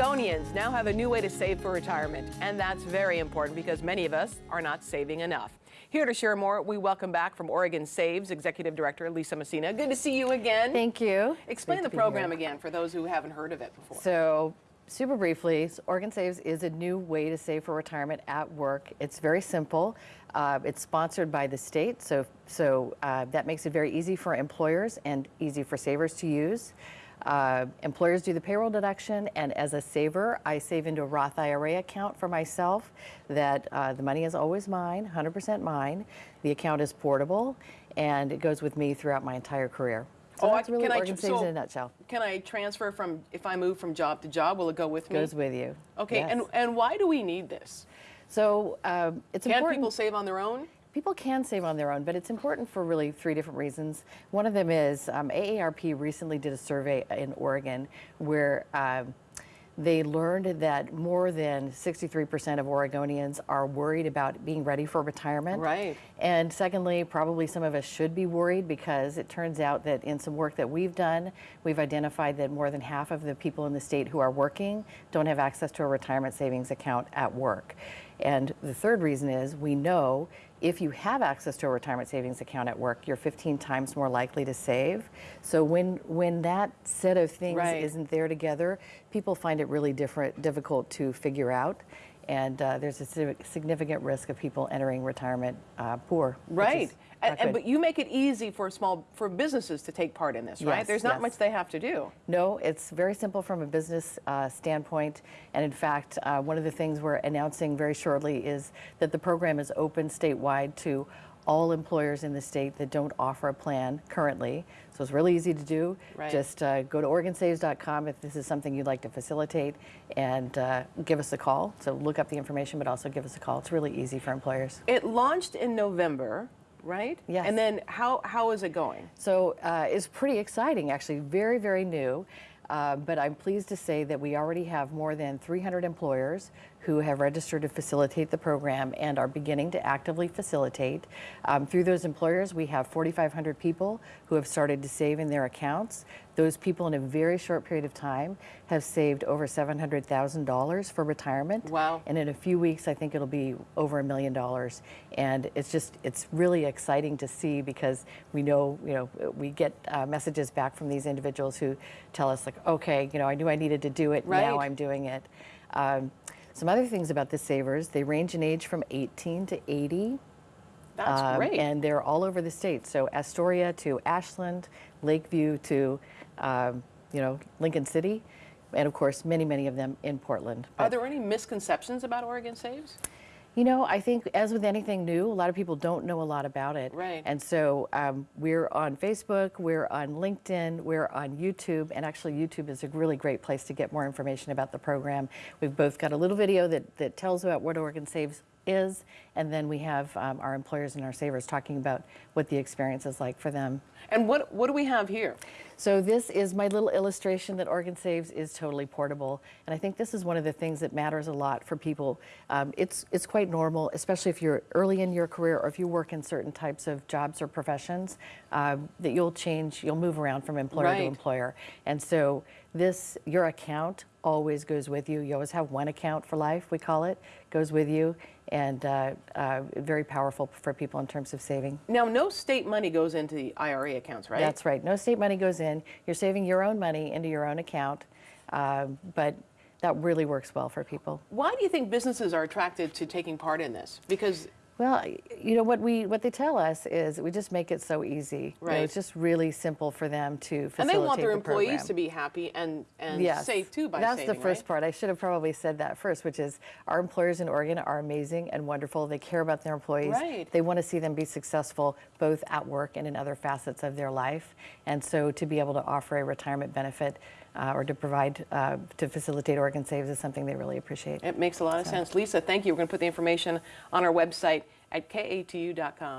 Oregonians now have a new way to save for retirement, and that's very important because many of us are not saving enough. Here to share more, we welcome back from Oregon Saves Executive Director Lisa Massena. Good to see you again. Thank you. Explain the program again for those who haven't heard of it before. So, super briefly, Oregon Saves is a new way to save for retirement at work. It's very simple. Uh, it's sponsored by the state, so so uh, that makes it very easy for employers and easy for savers to use. Uh, employers do the payroll deduction, and as a saver, I save into a Roth IRA account for myself that uh, the money is always mine, 100% mine. The account is portable, and it goes with me throughout my entire career. So Oh, that's really can I Oregon tr- Saves so- in a nutshell. Can I transfer from, if I move from job to job, will it go with me? Goes with you. Okay, Yes. and, and why do we need this? So um, it's Can important. people save on their own? People can save on their own, but it's important for really three different reasons. One of them is um, AARP recently did a survey in Oregon where um, they learned that more than 63% of Oregonians are worried about being ready for retirement. Right. And secondly, probably some of us should be worried because it turns out that in some work that we've done, we've identified that more than half of the people in the state who are working don't have access to a retirement savings account at work. And the third reason is we know if you have access to a retirement savings account at work, you're 15 times more likely to save. So when when that set of things Right. isn't there together, people find it really different, difficult to figure out. And uh, there's a significant risk of people entering retirement uh, poor. Right. And, and, but you make it easy for small, for businesses to take part in this, right? Yes, There's not yes. much they have to do. No, it's very simple from a business uh, standpoint. And in fact, uh, one of the things we're announcing very shortly is that the program is open statewide to all employers in the state that don't offer a plan currently. So it's really easy to do. Right. Just uh, go to OregonSaves.com if this is something you'd like to facilitate and uh, give us a call. So look up the information, but also give us a call. It's really easy for employers. It launched in November, right? Yes. And then how, how is it going? So uh, it's pretty exciting, actually, very, very new. Uh, but I'm pleased to say that we already have more than 300 employers who have registered to facilitate the program and are beginning to actively facilitate. Um, through those employers, we have 4,500 people who have started to save in their accounts. Those people, in a very short period of time, have saved over $700,000 for retirement. Wow. And in a few weeks, I think it'll be over a million dollars. And it's just, it's really exciting to see because we know, you know, we get uh, messages back from these individuals who tell us, like, okay, you know, I knew I needed to do it, now I'm doing it. Um, some other things about the savers, they range in age from 18 to 80. That's Um, great. And they're all over the state. So Astoria to Ashland, Lakeview to, um, you know, Lincoln City, and of course, many, many of them in Portland. Are there any misconceptions about Oregon Saves? you know, I think as with anything new, a lot of people don't know a lot about it. Right. And so um, we're on Facebook, we're on LinkedIn, we're on YouTube, and actually YouTube is a really great place to get more information about the program. We've both got a little video that, that tells about what Oregon Saves is, and then we have um, our employers and our savers talking about what the experience is like for them. And what, what do we have here? So this is my little illustration that Oregon Saves is totally portable, and I think this is one of the things that matters a lot for people. Um, it's it's quite normal, especially if you're early in your career or if you work in certain types of jobs or professions, um, that you'll change, you'll move around from employer Right. to employer, and so this your account always goes with you. You always have one account for life, we call it, goes with you, and uh, uh, very powerful for people in terms of saving. Now, no state money goes into the IRA accounts, right? That's right. No state money goes in. You're saving your own money into your own account, um, but that really works well for people. Why do you think businesses are attracted to taking part in this? Because Well, you know what we what they tell us is we just make it so easy. You know, Right. it's just really simple for them to facilitate and they want their the employees program. to be happy and, and Yes. safe too by That's saving, the first right? part. I should have probably said that first, which is our employers in Oregon are amazing and wonderful. They care about their employees. Right. They want to see them be successful both at work and in other facets of their life. And so to be able to offer a retirement benefit uh, or to provide, uh, to facilitate Oregon Saves is something they really appreciate. It makes a lot of sense. Lisa, thank you. We're going to put the information on our website at katu.com.